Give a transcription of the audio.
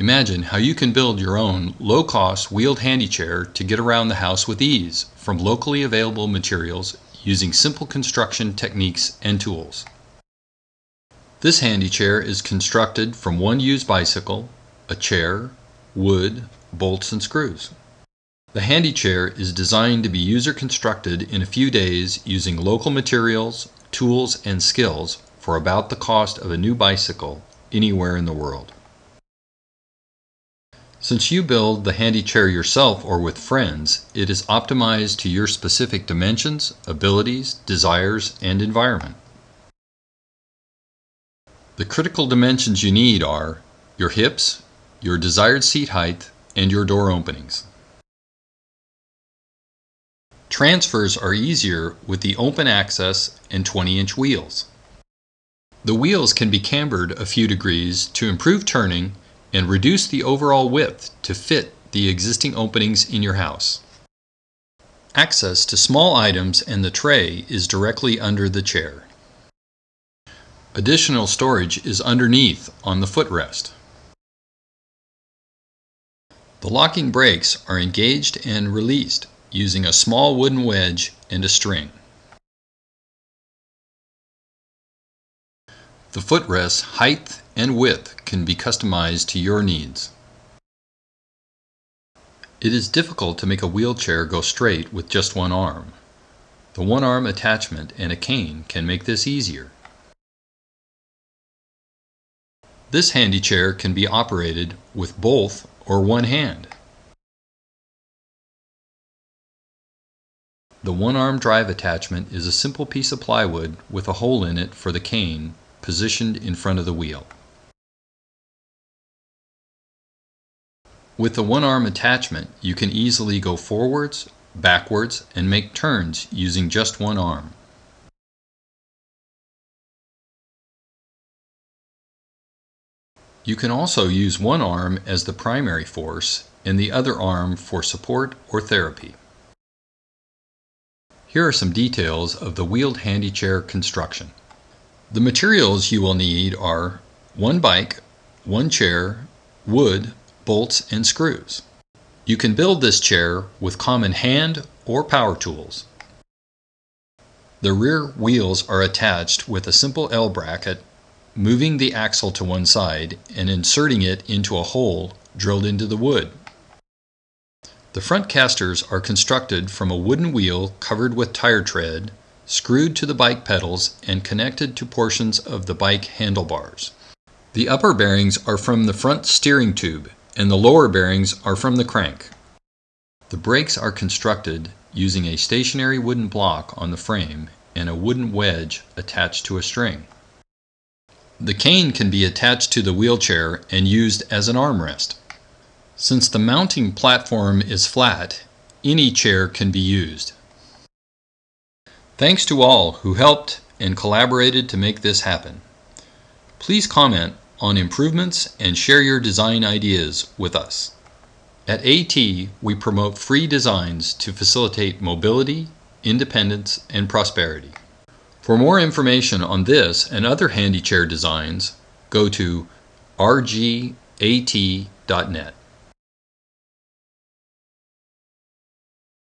Imagine how you can build your own low-cost wheeled handy chair to get around the house with ease from locally available materials using simple construction techniques and tools. This handy chair is constructed from one used bicycle, a chair, wood, bolts and screws. The handy chair is designed to be user constructed in a few days using local materials, tools and skills for about the cost of a new bicycle anywhere in the world. Since you build the handy chair yourself or with friends, it is optimized to your specific dimensions, abilities, desires, and environment. The critical dimensions you need are your hips, your desired seat height, and your door openings. Transfers are easier with the open access and 20 inch wheels. The wheels can be cambered a few degrees to improve turning and reduce the overall width to fit the existing openings in your house. Access to small items and the tray is directly under the chair. Additional storage is underneath on the footrest. The locking brakes are engaged and released using a small wooden wedge and a string. The footrest height and width can be customized to your needs. It is difficult to make a wheelchair go straight with just one arm. The one arm attachment and a cane can make this easier. This handy chair can be operated with both or one hand. The one arm drive attachment is a simple piece of plywood with a hole in it for the cane positioned in front of the wheel. With the one arm attachment, you can easily go forwards, backwards, and make turns using just one arm. You can also use one arm as the primary force and the other arm for support or therapy. Here are some details of the wheeled handy chair construction. The materials you will need are one bike, one chair, wood, bolts, and screws. You can build this chair with common hand or power tools. The rear wheels are attached with a simple L bracket, moving the axle to one side and inserting it into a hole drilled into the wood. The front casters are constructed from a wooden wheel covered with tire tread screwed to the bike pedals and connected to portions of the bike handlebars. The upper bearings are from the front steering tube and the lower bearings are from the crank. The brakes are constructed using a stationary wooden block on the frame and a wooden wedge attached to a string. The cane can be attached to the wheelchair and used as an armrest. Since the mounting platform is flat, any chair can be used. Thanks to all who helped and collaborated to make this happen. Please comment on improvements and share your design ideas with us. At AT, we promote free designs to facilitate mobility, independence, and prosperity. For more information on this and other handy chair designs, go to rgat.net.